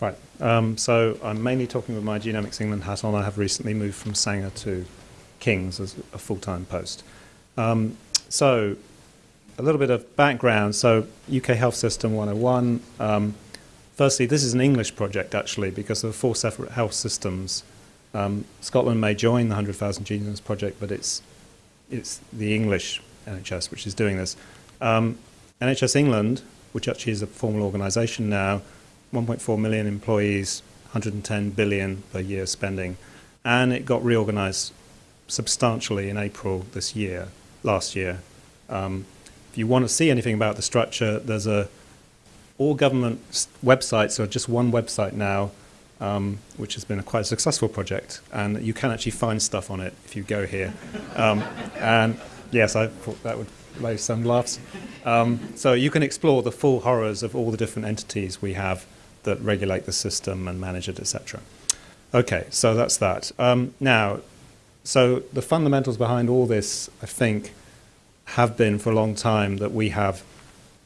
Right. Um, so I'm mainly talking with my Genomics England hat on. I have recently moved from Sanger to King's as a full-time post. Um, so a little bit of background. So UK Health System 101. Um, firstly, this is an English project actually because there are four separate health systems. Um, Scotland may join the 100,000 Genomes project, but it's it's the English NHS which is doing this. Um, NHS England, which actually is a formal organisation now, 1.4 million employees, 110 billion per year spending, and it got reorganised substantially in April this year, last year. Um, if you want to see anything about the structure, there's a all government websites are just one website now, um, which has been a quite successful project, and you can actually find stuff on it if you go here. Um, and yes, I thought that would raise some laughs. Um, so you can explore the full horrors of all the different entities we have that regulate the system and manage it, etc. Okay, so that's that. Um, now, so the fundamentals behind all this, I think, have been for a long time that we have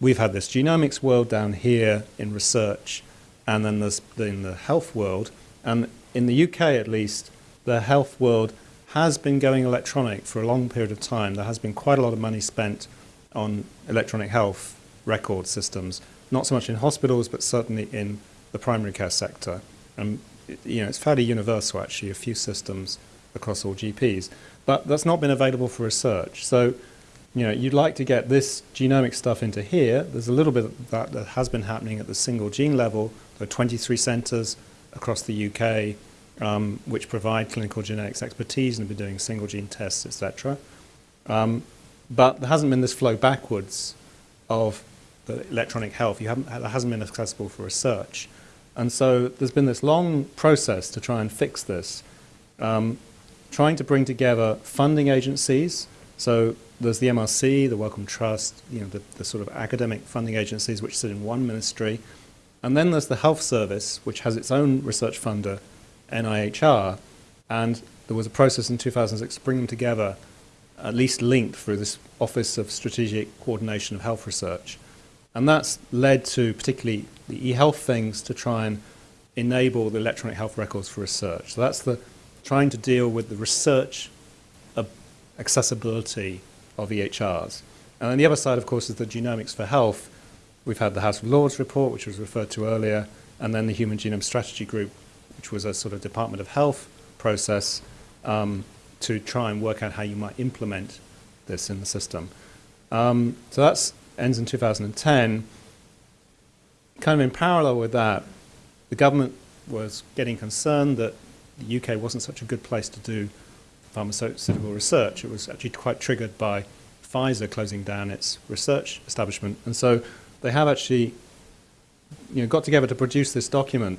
we've had this genomics world down here in research, and then there's in the health world, and in the UK at least, the health world has been going electronic for a long period of time. There has been quite a lot of money spent on electronic health record systems, not so much in hospitals, but certainly in the primary care sector. And you know, it's fairly universal actually, a few systems across all GPs. But that's not been available for research. So, you know, you'd like to get this genomic stuff into here. There's a little bit of that that has been happening at the single gene level. There are 23 centres across the UK um, which provide clinical genetics expertise and have been doing single gene tests, etc. Um, but there hasn't been this flow backwards of the electronic health. You haven't, that hasn't been accessible for research. And so there's been this long process to try and fix this, um, trying to bring together funding agencies. So there's the MRC, the Wellcome Trust, you know, the, the sort of academic funding agencies which sit in one ministry. And then there's the Health Service, which has its own research funder, NIHR. And there was a process in 2006 to bring them together, at least linked through this Office of Strategic Coordination of Health Research. And that's led to particularly the e-health things to try and enable the electronic health records for research. So that's the trying to deal with the research accessibility of EHRs. And on the other side, of course, is the genomics for health. We've had the House of Lords report, which was referred to earlier, and then the Human Genome Strategy Group, which was a sort of Department of Health process um, to try and work out how you might implement this in the system. Um, so that ends in 2010 kind of in parallel with that, the government was getting concerned that the UK wasn't such a good place to do pharmaceutical research. It was actually quite triggered by Pfizer closing down its research establishment. And so they have actually you know, got together to produce this document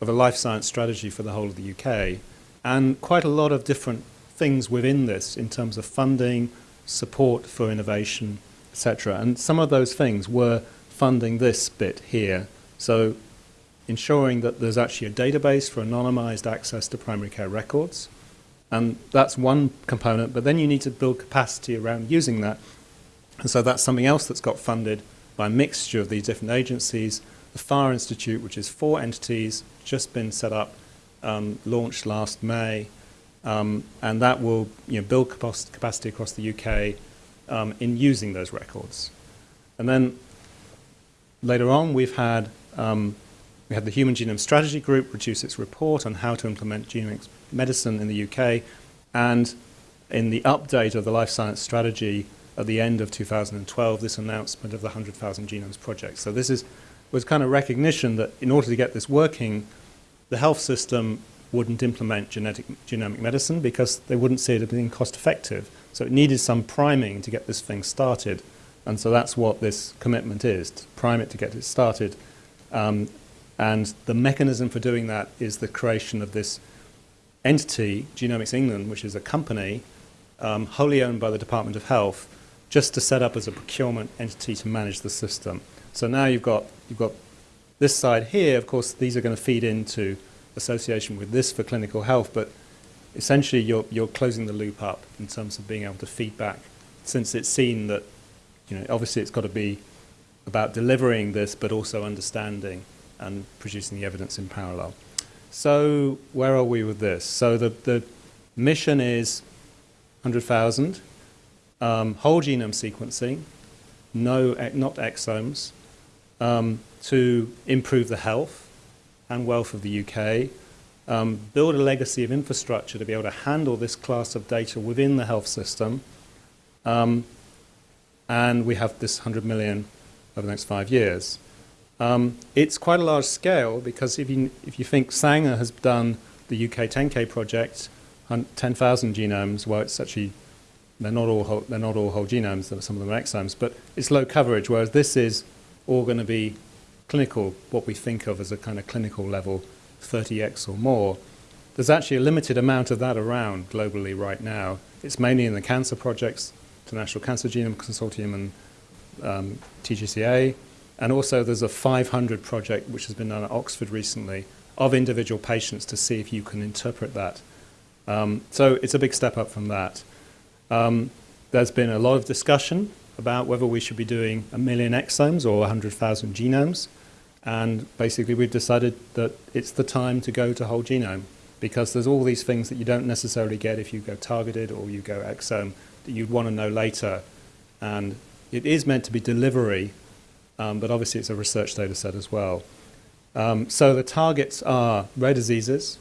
of a life science strategy for the whole of the UK and quite a lot of different things within this in terms of funding, support for innovation, etc. And some of those things were funding this bit here. So ensuring that there's actually a database for anonymized access to primary care records. And that's one component, but then you need to build capacity around using that. And so that's something else that's got funded by a mixture of these different agencies. The Farr Institute, which is four entities, just been set up, um, launched last May, um, and that will you know, build capacity across the UK um, in using those records. And then Later on, we've had, um, we had the Human Genome Strategy Group produce its report on how to implement genomic medicine in the UK. And in the update of the life science strategy at the end of 2012, this announcement of the 100,000 Genomes Project. So this is, was kind of recognition that in order to get this working, the health system wouldn't implement genetic, genomic medicine because they wouldn't see it as being cost effective. So it needed some priming to get this thing started. And so that's what this commitment is, to prime it to get it started. Um, and the mechanism for doing that is the creation of this entity, Genomics England, which is a company um, wholly owned by the Department of Health, just to set up as a procurement entity to manage the system. So now you've got, you've got this side here, of course, these are going to feed into association with this for clinical health, but essentially you're, you're closing the loop up in terms of being able to feedback since it's seen that you know, obviously it's got to be about delivering this, but also understanding and producing the evidence in parallel. So where are we with this? So the, the mission is 100,000, um, whole genome sequencing, no, not exomes, um, to improve the health and wealth of the UK, um, build a legacy of infrastructure to be able to handle this class of data within the health system, um, and we have this 100 million over the next five years. Um, it's quite a large scale because if you, if you think Sanger has done the UK 10K project, 10,000 genomes, well, it's actually, they're not all whole, they're not all whole genomes, some of them are exomes, but it's low coverage, whereas this is all going to be clinical, what we think of as a kind of clinical level, 30x or more. There's actually a limited amount of that around globally right now. It's mainly in the cancer projects, the National Cancer Genome Consortium and um, TGCA. And also there's a 500 project which has been done at Oxford recently of individual patients to see if you can interpret that. Um, so it's a big step up from that. Um, there's been a lot of discussion about whether we should be doing a million exomes or 100,000 genomes. And basically we've decided that it's the time to go to whole genome because there's all these things that you don't necessarily get if you go targeted or you go exome that you'd want to know later. And it is meant to be delivery, um, but obviously it's a research data set as well. Um, so the targets are rare diseases.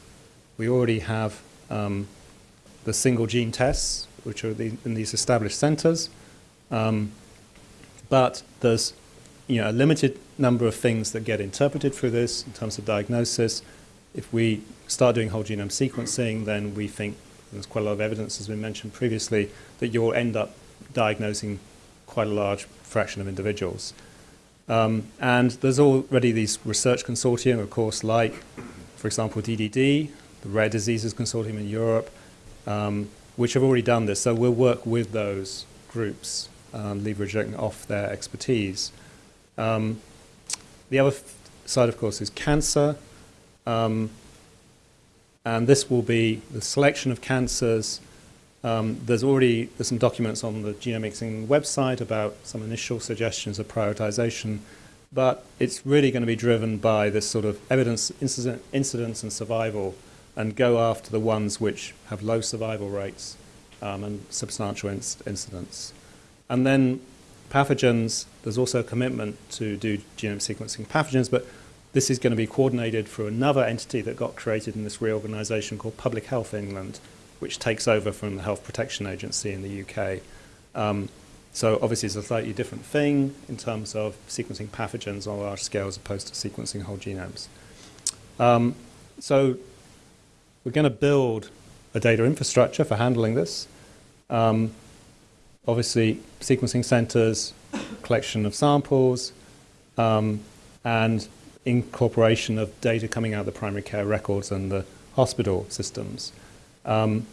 We already have um, the single gene tests, which are the, in these established centers. Um, but there's you know, a limited number of things that get interpreted through this in terms of diagnosis. If we start doing whole genome sequencing, then we think there's quite a lot of evidence, as we mentioned previously, that you'll end up diagnosing quite a large fraction of individuals. Um, and there's already these research consortia, of course, like, for example, DDD, the Rare Diseases Consortium in Europe, um, which have already done this. So we'll work with those groups, um, leveraging off their expertise. Um, the other side, of course, is cancer. And this will be the selection of cancers. Um, there's already there's some documents on the Genomics website about some initial suggestions of prioritization, but it's really going to be driven by this sort of evidence, incident, incidence and survival, and go after the ones which have low survival rates um, and substantial inc incidence. And then pathogens, there's also a commitment to do genome sequencing pathogens, but this is going to be coordinated through another entity that got created in this reorganisation called Public Health England, which takes over from the Health Protection Agency in the UK. Um, so obviously it's a slightly different thing in terms of sequencing pathogens on a large scale as opposed to sequencing whole genomes. Um, so we're going to build a data infrastructure for handling this. Um, obviously sequencing centers, collection of samples, um, and incorporation of data coming out of the primary care records and the hospital systems. Um,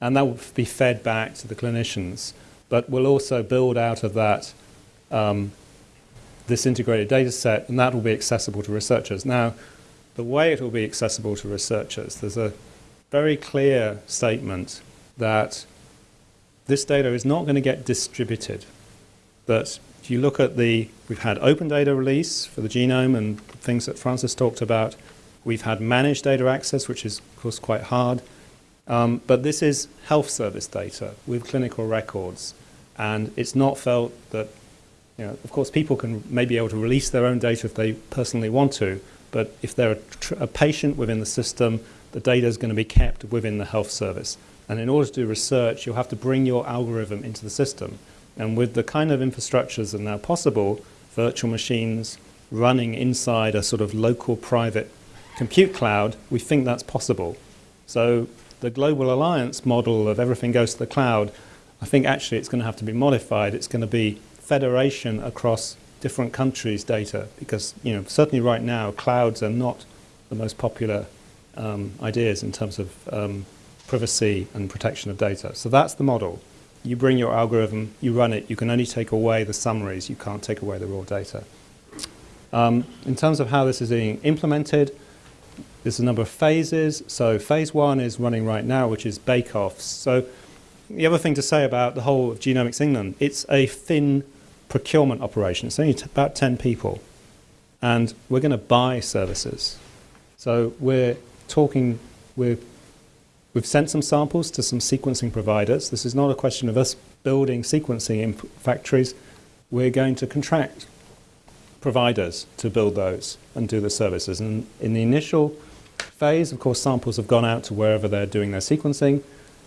and that will be fed back to the clinicians. But we'll also build out of that um, this integrated data set, and that will be accessible to researchers. Now, the way it will be accessible to researchers, there's a very clear statement that this data is not going to get distributed. That if you look at the, we've had open data release for the genome and things that Francis talked about. We've had managed data access, which is, of course, quite hard. Um, but this is health service data with clinical records. And it's not felt that, you know, of course, people can maybe able to release their own data if they personally want to. But if they're a, a patient within the system, the data is going to be kept within the health service. And in order to do research, you'll have to bring your algorithm into the system. And with the kind of infrastructures that are now possible, virtual machines running inside a sort of local private compute cloud, we think that's possible. So the global alliance model of everything goes to the cloud, I think actually it's going to have to be modified. It's going to be federation across different countries' data because, you know, certainly right now, clouds are not the most popular um, ideas in terms of um, privacy and protection of data. So that's the model you bring your algorithm, you run it, you can only take away the summaries, you can't take away the raw data. Um, in terms of how this is being implemented, there's a number of phases. So phase one is running right now, which is bake-offs. So the other thing to say about the whole of Genomics England, it's a thin procurement operation. It's only about 10 people. and we're going to buy services. So we're talking, we're, we've sent some samples to some sequencing providers. This is not a question of us building sequencing in factories. We're going to contract providers to build those and do the services. And in the initial phase, of course, samples have gone out to wherever they're doing their sequencing.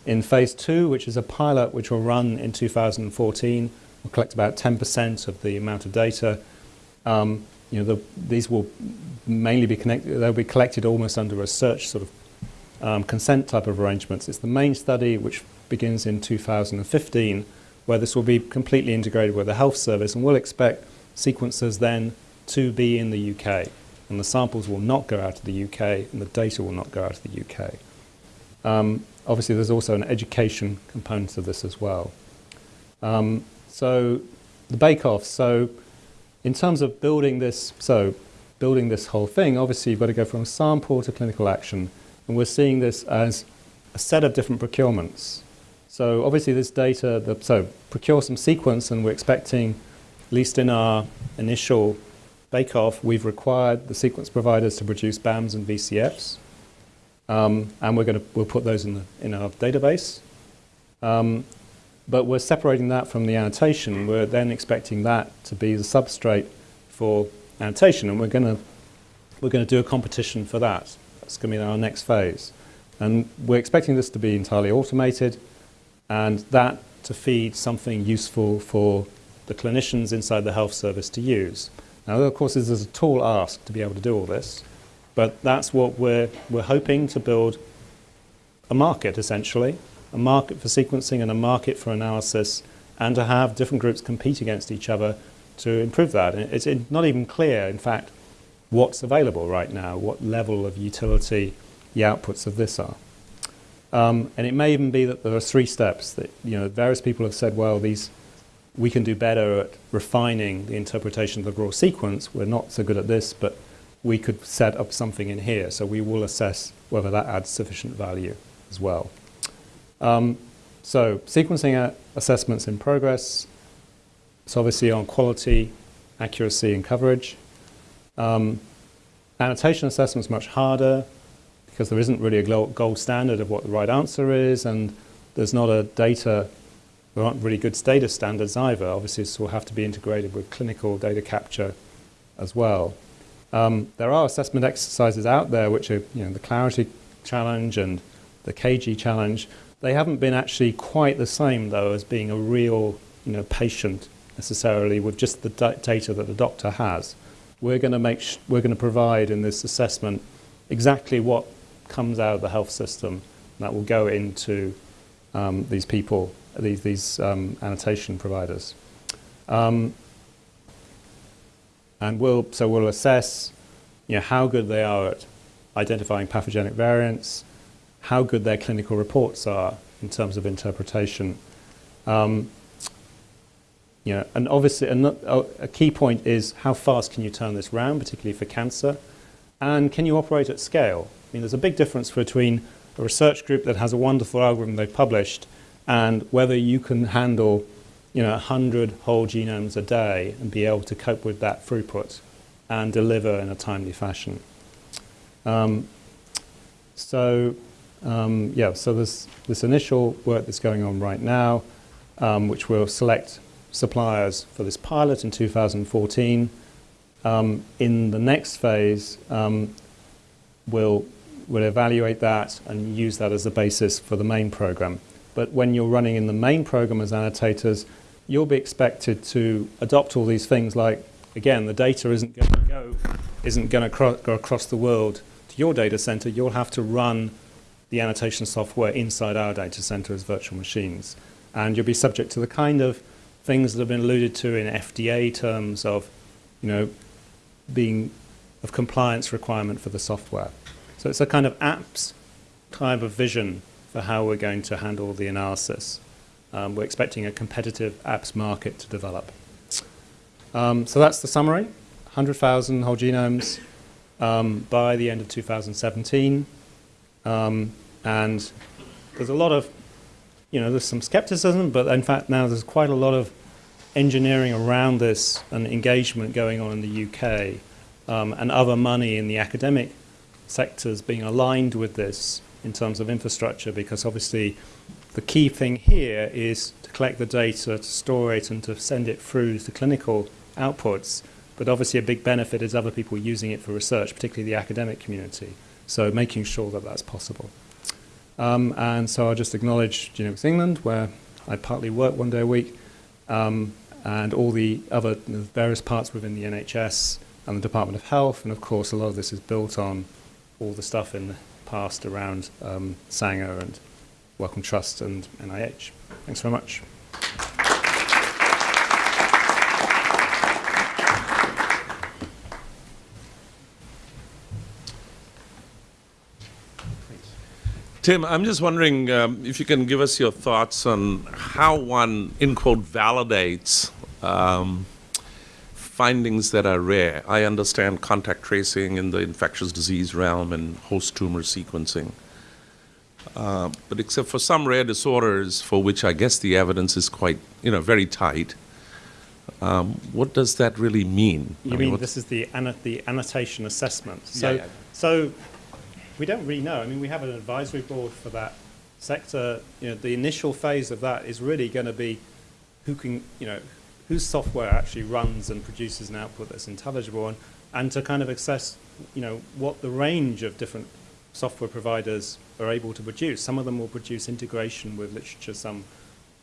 In phase two, which is a pilot which will run in 2014, we'll collect about 10% of the amount of data. Um, you know, the, these will mainly be connected, they'll be collected almost under a search sort of um, consent type of arrangements. It's the main study which begins in 2015 where this will be completely integrated with the health service and we'll expect sequencers then to be in the UK and the samples will not go out of the UK and the data will not go out of the UK. Um, obviously there's also an education component to this as well. Um, so the bake-off, so in terms of building this, so building this whole thing, obviously you've got to go from sample to clinical action. And we're seeing this as a set of different procurements. So obviously this data, the, so procure some sequence and we're expecting, at least in our initial bake-off, we've required the sequence providers to produce BAMs and VCFs. Um, and we're going to, we'll put those in, the, in our database. Um, but we're separating that from the annotation. We're then expecting that to be the substrate for annotation, and we're going to we're going to do a competition for that. That's going to be our next phase. And we're expecting this to be entirely automated, and that to feed something useful for the clinicians inside the health service to use. Now, of course, this is a tall ask to be able to do all this, but that's what we're, we're hoping to build a market, essentially, a market for sequencing and a market for analysis, and to have different groups compete against each other to improve that. And it's not even clear, in fact, what's available right now, what level of utility the outputs of this are. Um, and it may even be that there are three steps that, you know, various people have said, well, these, we can do better at refining the interpretation of the raw sequence. We're not so good at this, but we could set up something in here. So we will assess whether that adds sufficient value as well. Um, so sequencing assessments in progress. It's obviously on quality, accuracy and coverage. Um, annotation assessment is much harder because there isn't really a gold standard of what the right answer is and there's not a data, there aren't really good data standards either. Obviously this will have to be integrated with clinical data capture as well. Um, there are assessment exercises out there which are you know, the Clarity Challenge and the CAGI Challenge, they haven't been actually quite the same, though, as being a real you know, patient necessarily with just the data that the doctor has. We're going to make we're going to provide in this assessment exactly what comes out of the health system that will go into um, these people, these, these um, annotation providers. Um, and we'll, so we'll assess you know, how good they are at identifying pathogenic variants, how good their clinical reports are in terms of interpretation. Um, you know, and obviously a, a key point is how fast can you turn this round, particularly for cancer, and can you operate at scale? I mean, there's a big difference between a research group that has a wonderful algorithm they've published and whether you can handle you know, 100 whole genomes a day and be able to cope with that throughput and deliver in a timely fashion. Um, so um, yeah, so this, this initial work that's going on right now, um, which will select suppliers for this pilot in 2014. Um, in the next phase, um, we'll, we'll evaluate that and use that as the basis for the main program. But when you're running in the main program as annotators, you'll be expected to adopt all these things like, again, the data isn't going to go, isn't going to go across the world to your data center. You'll have to run the annotation software inside our data center as virtual machines. And you'll be subject to the kind of things that have been alluded to in FDA terms of, you know, being of compliance requirement for the software. So it's a kind of apps type of vision for how we're going to handle the analysis. Um, we're expecting a competitive apps market to develop. Um, so that's the summary. 100,000 whole genomes um, by the end of 2017. Um, and there's a lot of, you know, there's some skepticism, but in fact now there's quite a lot of engineering around this and engagement going on in the UK um, and other money in the academic sectors being aligned with this in terms of infrastructure because obviously the key thing here is to collect the data, to store it and to send it through to clinical outputs. But obviously a big benefit is other people using it for research, particularly the academic community. So making sure that that's possible. Um, and so I just acknowledge Genomics England, where I partly work one day a week, um, and all the other the various parts within the NHS and the Department of Health. And of course, a lot of this is built on all the stuff in the past around um, Sanger and Wellcome Trust and NIH. Thanks very much. Tim, I'm just wondering um, if you can give us your thoughts on how one, in quote, validates um, findings that are rare. I understand contact tracing in the infectious disease realm and host tumor sequencing. Uh, but except for some rare disorders for which I guess the evidence is quite, you know, very tight, um, what does that really mean? You I mean what- this is the, anno- the annotation assessment? So, Yeah, yeah. so we don't really know. I mean, we have an advisory board for that sector. You know, the initial phase of that is really going to be who can, you know, whose software actually runs and produces an output that's intelligible, and, and to kind of assess, you know, what the range of different software providers are able to produce. Some of them will produce integration with literature. Some,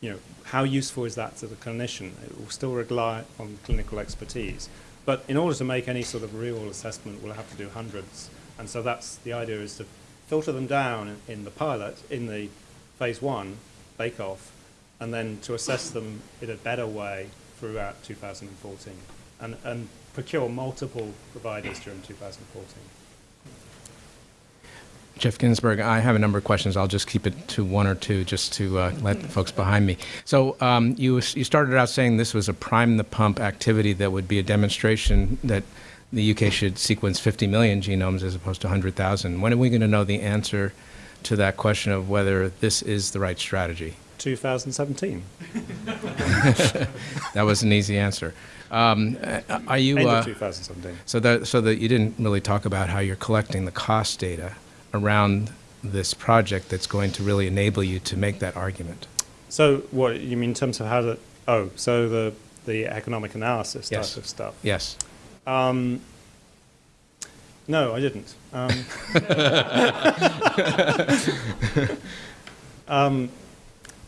you know, how useful is that to the clinician? It will still rely on clinical expertise. But in order to make any sort of real assessment, we'll have to do hundreds. And so that's the idea is to filter them down in, the pilot, in the phase one bake-off, and then to assess them in a better way throughout 2014 and, and procure multiple providers during 2014. Geoff Ginsburg, I have a number of questions. I'll just keep it to one or two just to uh, let folks behind me. So um, you, you started out saying this was a prime the pump activity that would be a demonstration that the UK should sequence 50 million genomes as opposed to 100,000. When are we going to know the answer to that question of whether this is the right strategy? 2017, That was an easy answer. Um, uh, are you end uh, of 2017. so that so that you didn't really talk about how you're collecting the cost data around this project that's going to really enable you to make that argument. So what you mean in terms of how the oh so the the economic analysis Yes. type of stuff? Yes. Um, no, I didn't. Um, um,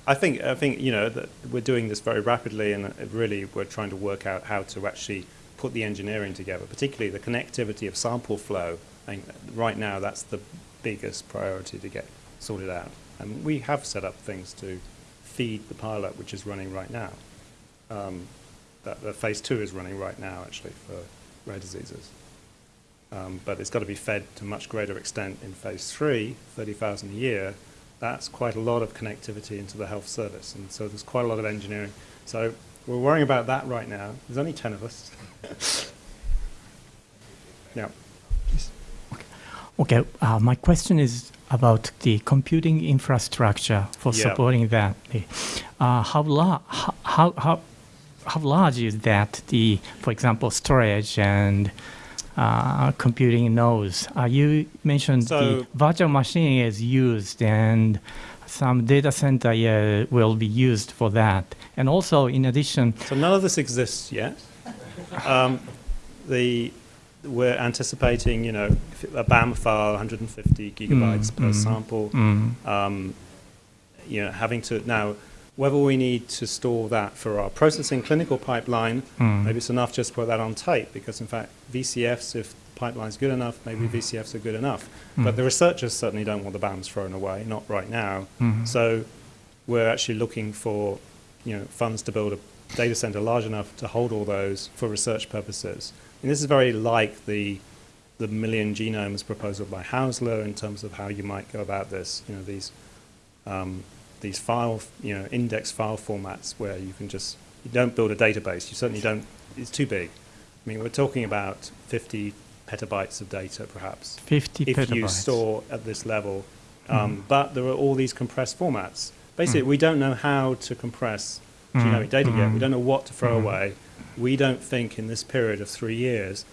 I think I think you know that we're doing this very rapidly, and really we're trying to work out how to actually put the engineering together, particularly the connectivity of sample flow. I think right now that's the biggest priority to get sorted out, and we have set up things to feed the pilot, which is running right now. Um, that the phase two is running right now, actually, for rare diseases. Um, but it's got to be fed to much greater extent in phase three, 30,000 a year. That's quite a lot of connectivity into the health service. And so there's quite a lot of engineering. So we're worrying about that right now. There's only 10 of us. yeah. Okay, uh, my question is about the computing infrastructure for Yeah. supporting that. Uh, how, how, how, how, large is that, the, for example, storage and uh, computing nodes? Uh, you mentioned So- the virtual machine is used and some data center uh, will be used for that. And also, in addition, So none of this exists yet. Um, the, we're anticipating, you know, a BAM file, 150 gigabytes per mm. sample. mm, um, you know, having to now whether we need to store that for our processing clinical pipeline, mm, maybe it's enough just to put that on tape because in fact VCFs, if the pipeline's good enough, maybe VCFs are good enough. But the researchers certainly don't want the BAMs thrown away, not right now. Mhm. So we're actually looking for you know funds to build a data center large enough to hold all those for research purposes. And this is very like the the million genomes proposal by Haussler in terms of how you might go about this. You know these um, these file you know index file formats where you can just you don't build a database. You certainly don't. It's too big. I mean, we're talking about 50 petabytes of data, perhaps 50 if petabytes. you store at this level. Mm-hmm. Um, But there are all these compressed formats. Basically, we don't know how to compress Mm. genomic data yet. We Mm. don't know what to throw Mm. away. We don't think in this period of three years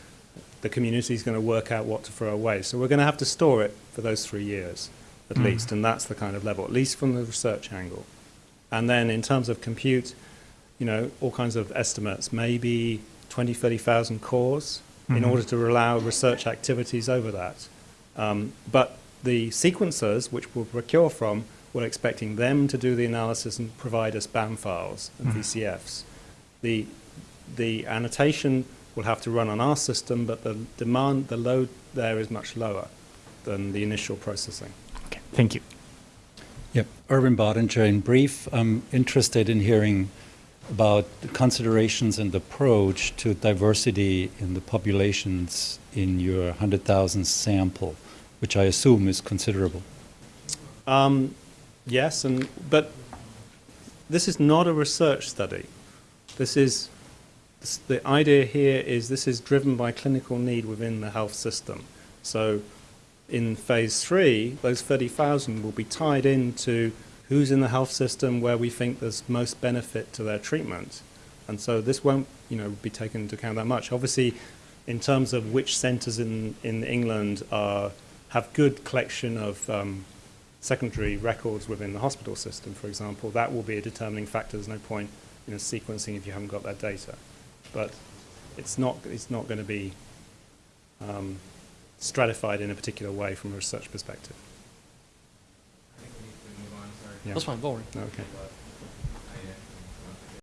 the community is going to work out what to throw away. So we're going to have to store it for those three years at Mm. least, and that's the kind of level, at least from the research angle. And then in terms of compute, you know, all kinds of estimates, maybe 20, 30,000 cores in Mhm. order to allow research activities over that. Um, but the sequencers, which we'll procure from, we're expecting them to do the analysis and provide us BAM files and Mhm. VCFs. The, the annotation will have to run on our system, but the demand, the load there is much lower than the initial processing. Okay, thank you. Yep. Erwin Bottinger, in brief, I'm interested in hearing about the considerations and approach to diversity in the populations in your 100,000 sample, which I assume is considerable. Um, yes, and but this is not a research study. This is this, the idea here is this is driven by clinical need within the health system. So, in phase three, those thirty thousand will be tied into who's in the health system where we think there's most benefit to their treatment, and so this won't you know be taken into account that much. Obviously, in terms of which centres in in England are have good collection of um, secondary records within the hospital system, for example, that will be a determining factor. There's no point know, sequencing if you haven't got that data. But it's not, it's not going to be um, stratified in a particular way from a research perspective. Yeah. That's fine, go on. Okay.